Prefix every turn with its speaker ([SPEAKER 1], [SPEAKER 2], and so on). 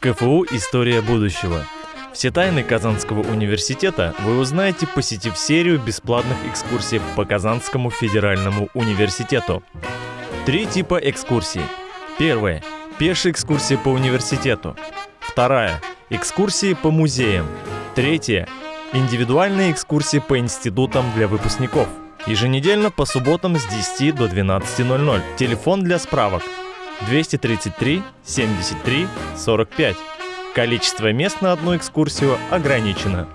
[SPEAKER 1] КФУ «История будущего». Все тайны Казанского университета вы узнаете, посетив серию бесплатных экскурсий по Казанскому федеральному университету. Три типа экскурсий. Первая – пешие экскурсии по университету. Вторая – экскурсии по музеям. Третья – индивидуальные экскурсии по институтам для выпускников. Еженедельно по субботам с 10 до 12.00. Телефон для справок 233 73 45. Количество мест на одну экскурсию ограничено.